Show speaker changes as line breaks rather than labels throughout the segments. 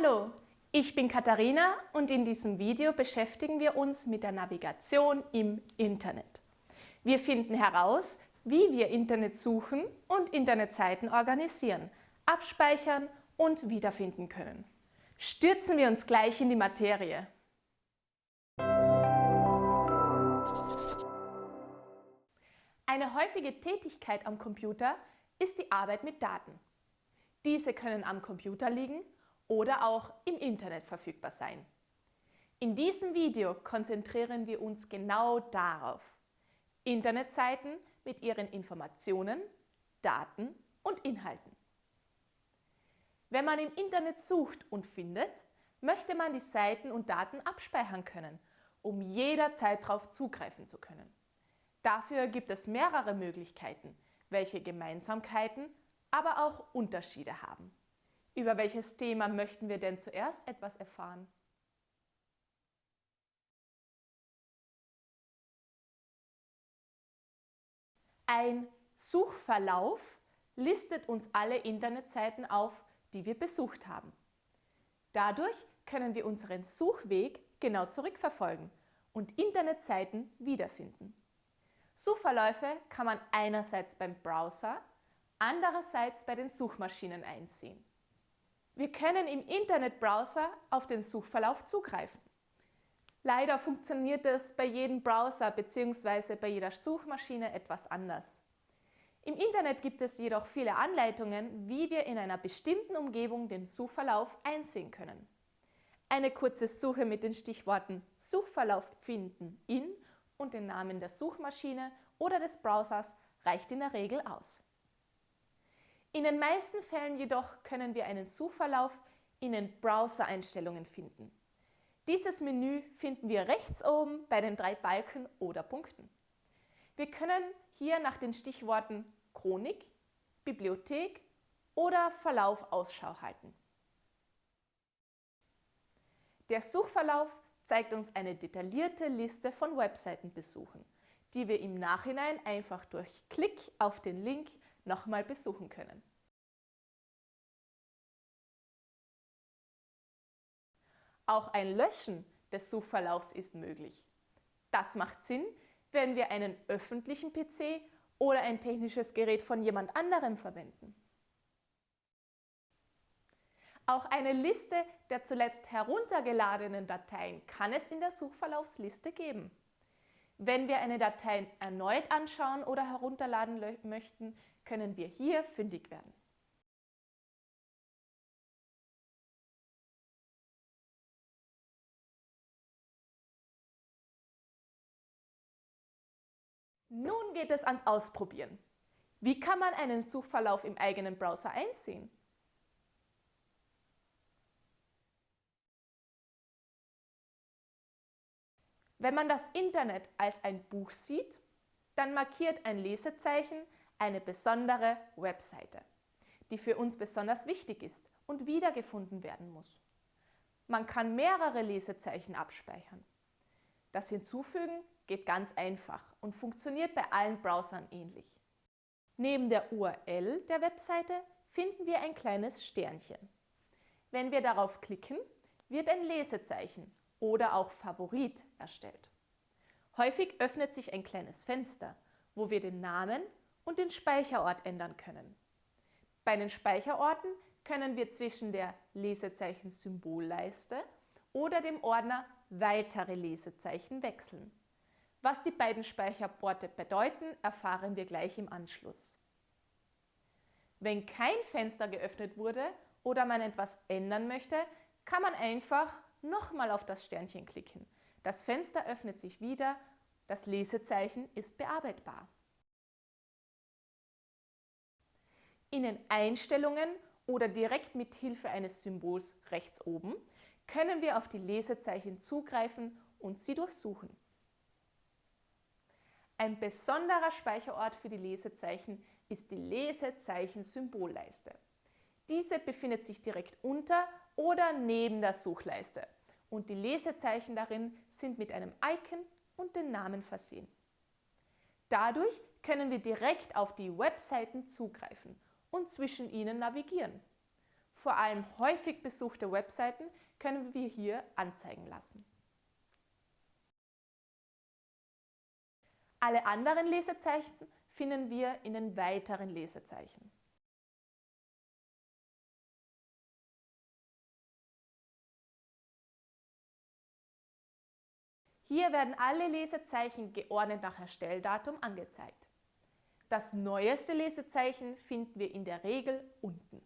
Hallo, ich bin Katharina und in diesem Video beschäftigen wir uns mit der Navigation im Internet. Wir finden heraus, wie wir Internet suchen und Internetseiten organisieren, abspeichern und wiederfinden können. Stürzen wir uns gleich in die Materie. Eine häufige Tätigkeit am Computer ist die Arbeit mit Daten. Diese können am Computer liegen oder auch im Internet verfügbar sein. In diesem Video konzentrieren wir uns genau darauf. Internetseiten mit ihren Informationen, Daten und Inhalten. Wenn man im Internet sucht und findet, möchte man die Seiten und Daten abspeichern können, um jederzeit darauf zugreifen zu können. Dafür gibt es mehrere Möglichkeiten, welche Gemeinsamkeiten, aber auch Unterschiede haben. Über welches Thema möchten wir denn zuerst etwas erfahren? Ein Suchverlauf listet uns alle Internetseiten auf, die wir besucht haben. Dadurch können wir unseren Suchweg genau zurückverfolgen und Internetseiten wiederfinden. Suchverläufe kann man einerseits beim Browser, andererseits bei den Suchmaschinen einsehen. Wir können im Internetbrowser auf den Suchverlauf zugreifen. Leider funktioniert es bei jedem Browser bzw. bei jeder Suchmaschine etwas anders. Im Internet gibt es jedoch viele Anleitungen, wie wir in einer bestimmten Umgebung den Suchverlauf einsehen können. Eine kurze Suche mit den Stichworten Suchverlauf finden in und den Namen der Suchmaschine oder des Browsers reicht in der Regel aus. In den meisten Fällen jedoch können wir einen Suchverlauf in den Browser-Einstellungen finden. Dieses Menü finden wir rechts oben bei den drei Balken oder Punkten. Wir können hier nach den Stichworten Chronik, Bibliothek oder Verlauf Ausschau halten. Der Suchverlauf zeigt uns eine detaillierte Liste von Webseitenbesuchen, die wir im Nachhinein einfach durch Klick auf den Link nochmal besuchen können. Auch ein Löschen des Suchverlaufs ist möglich. Das macht Sinn, wenn wir einen öffentlichen PC oder ein technisches Gerät von jemand anderem verwenden. Auch eine Liste der zuletzt heruntergeladenen Dateien kann es in der Suchverlaufsliste geben. Wenn wir eine Datei erneut anschauen oder herunterladen möchten, können wir hier fündig werden. Nun geht es ans Ausprobieren. Wie kann man einen Suchverlauf im eigenen Browser einsehen? Wenn man das Internet als ein Buch sieht, dann markiert ein Lesezeichen eine besondere Webseite, die für uns besonders wichtig ist und wiedergefunden werden muss. Man kann mehrere Lesezeichen abspeichern. Das Hinzufügen geht ganz einfach und funktioniert bei allen Browsern ähnlich. Neben der URL der Webseite finden wir ein kleines Sternchen. Wenn wir darauf klicken, wird ein Lesezeichen oder auch Favorit erstellt. Häufig öffnet sich ein kleines Fenster, wo wir den Namen und den Speicherort ändern können. Bei den Speicherorten können wir zwischen der Lesezeichen-Symbolleiste oder dem Ordner Weitere Lesezeichen wechseln. Was die beiden Speicherorte bedeuten, erfahren wir gleich im Anschluss. Wenn kein Fenster geöffnet wurde oder man etwas ändern möchte, kann man einfach nochmal auf das Sternchen klicken. Das Fenster öffnet sich wieder, das Lesezeichen ist bearbeitbar. In den Einstellungen oder direkt mit Hilfe eines Symbols rechts oben können wir auf die Lesezeichen zugreifen und sie durchsuchen. Ein besonderer Speicherort für die Lesezeichen ist die Lesezeichen-Symbolleiste. Diese befindet sich direkt unter oder neben der Suchleiste und die Lesezeichen darin sind mit einem Icon und den Namen versehen. Dadurch können wir direkt auf die Webseiten zugreifen und zwischen ihnen navigieren. Vor allem häufig besuchte Webseiten können wir hier anzeigen lassen. Alle anderen Lesezeichen finden wir in den weiteren Lesezeichen. Hier werden alle Lesezeichen geordnet nach Erstelldatum angezeigt. Das neueste Lesezeichen finden wir in der Regel unten.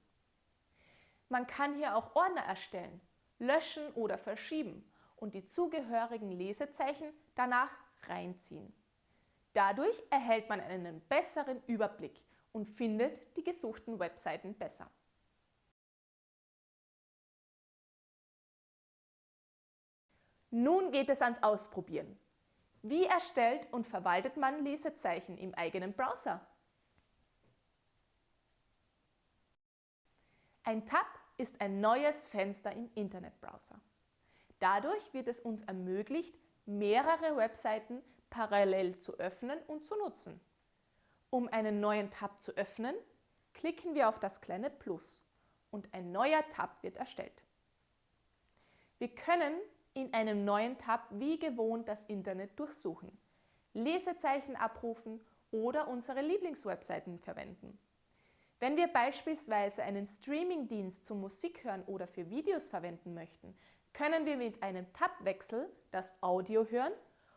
Man kann hier auch Ordner erstellen, löschen oder verschieben und die zugehörigen Lesezeichen danach reinziehen. Dadurch erhält man einen besseren Überblick und findet die gesuchten Webseiten besser. Nun geht es ans Ausprobieren. Wie erstellt und verwaltet man Lesezeichen im eigenen Browser? Ein Tab ist ein neues Fenster im Internetbrowser. Dadurch wird es uns ermöglicht, mehrere Webseiten parallel zu öffnen und zu nutzen. Um einen neuen Tab zu öffnen, klicken wir auf das kleine Plus und ein neuer Tab wird erstellt. Wir können in einem neuen Tab wie gewohnt das Internet durchsuchen, Lesezeichen abrufen oder unsere Lieblingswebseiten verwenden. Wenn wir beispielsweise einen Streamingdienst zum Musikhören oder für Videos verwenden möchten, können wir mit einem Tabwechsel das Audio hören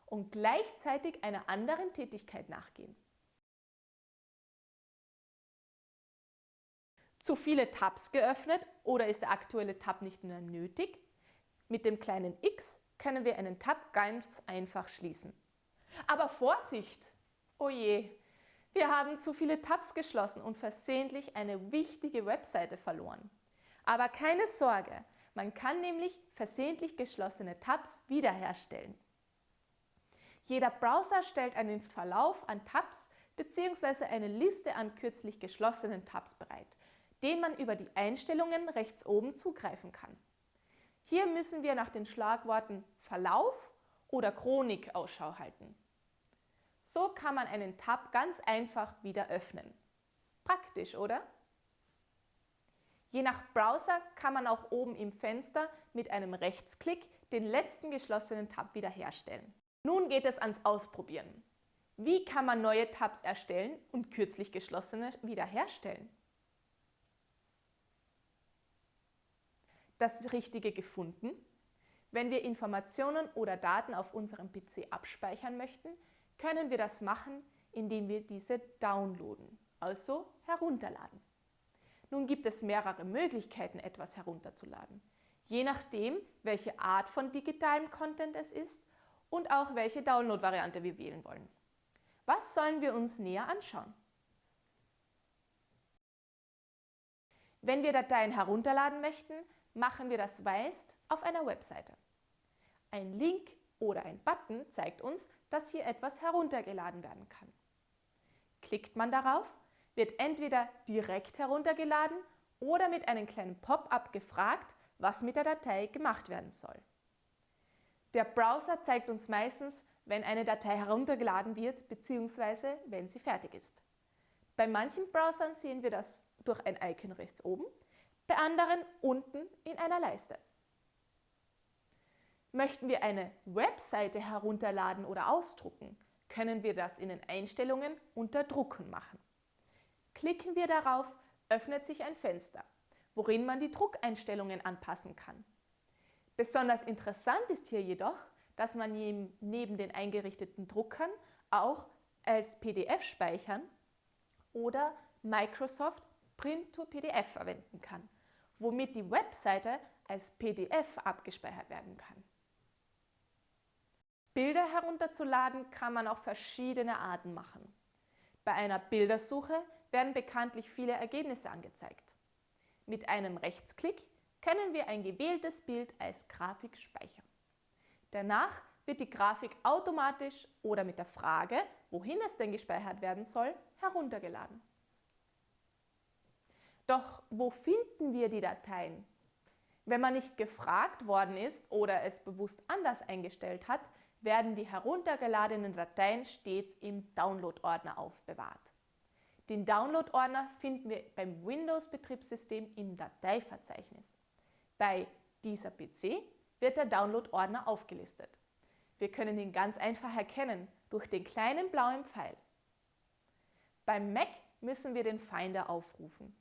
und gleichzeitig einer anderen Tätigkeit nachgehen. Zu viele Tabs geöffnet oder ist der aktuelle Tab nicht mehr nötig? Mit dem kleinen X können wir einen Tab ganz einfach schließen. Aber Vorsicht! Oh je, wir haben zu viele Tabs geschlossen und versehentlich eine wichtige Webseite verloren. Aber keine Sorge, man kann nämlich versehentlich geschlossene Tabs wiederherstellen. Jeder Browser stellt einen Verlauf an Tabs bzw. eine Liste an kürzlich geschlossenen Tabs bereit, den man über die Einstellungen rechts oben zugreifen kann. Hier müssen wir nach den Schlagworten Verlauf oder Chronik Ausschau halten. So kann man einen Tab ganz einfach wieder öffnen. Praktisch, oder? Je nach Browser kann man auch oben im Fenster mit einem Rechtsklick den letzten geschlossenen Tab wiederherstellen. Nun geht es ans Ausprobieren. Wie kann man neue Tabs erstellen und kürzlich geschlossene wiederherstellen? Das Richtige gefunden? Wenn wir Informationen oder Daten auf unserem PC abspeichern möchten, können wir das machen, indem wir diese downloaden, also herunterladen. Nun gibt es mehrere Möglichkeiten, etwas herunterzuladen, je nachdem, welche Art von digitalem Content es ist und auch welche Download-Variante wir wählen wollen. Was sollen wir uns näher anschauen? Wenn wir Dateien herunterladen möchten, machen wir das meist auf einer Webseite. Ein Link oder ein Button zeigt uns, dass hier etwas heruntergeladen werden kann. Klickt man darauf, wird entweder direkt heruntergeladen oder mit einem kleinen Pop-up gefragt, was mit der Datei gemacht werden soll. Der Browser zeigt uns meistens, wenn eine Datei heruntergeladen wird bzw. wenn sie fertig ist. Bei manchen Browsern sehen wir das durch ein Icon rechts oben, bei anderen unten in einer Leiste. Möchten wir eine Webseite herunterladen oder ausdrucken, können wir das in den Einstellungen unter Drucken machen. Klicken wir darauf, öffnet sich ein Fenster, worin man die Druckeinstellungen anpassen kann. Besonders interessant ist hier jedoch, dass man neben den eingerichteten Druckern auch als PDF speichern oder Microsoft Print to PDF verwenden kann womit die Webseite als PDF abgespeichert werden kann. Bilder herunterzuladen kann man auf verschiedene Arten machen. Bei einer Bildersuche werden bekanntlich viele Ergebnisse angezeigt. Mit einem Rechtsklick können wir ein gewähltes Bild als Grafik speichern. Danach wird die Grafik automatisch oder mit der Frage, wohin es denn gespeichert werden soll, heruntergeladen. Doch wo finden wir die Dateien? Wenn man nicht gefragt worden ist oder es bewusst anders eingestellt hat, werden die heruntergeladenen Dateien stets im Download-Ordner aufbewahrt. Den Download-Ordner finden wir beim Windows-Betriebssystem im Dateiverzeichnis. Bei dieser PC wird der Download-Ordner aufgelistet. Wir können ihn ganz einfach erkennen durch den kleinen blauen Pfeil. Beim Mac müssen wir den Finder aufrufen.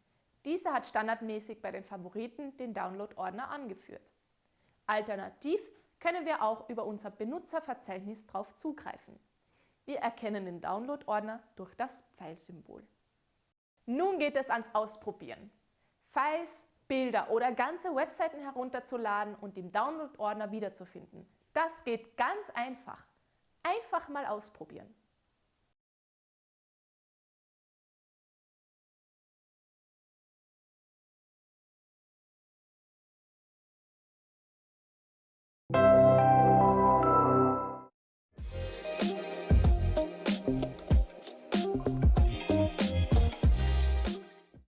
Dieser hat standardmäßig bei den Favoriten den Download-Ordner angeführt. Alternativ können wir auch über unser Benutzerverzeichnis darauf zugreifen. Wir erkennen den Download-Ordner durch das Pfeilsymbol. Nun geht es ans Ausprobieren. Files, Bilder oder ganze Webseiten herunterzuladen und im Download-Ordner wiederzufinden. Das geht ganz einfach. Einfach mal ausprobieren.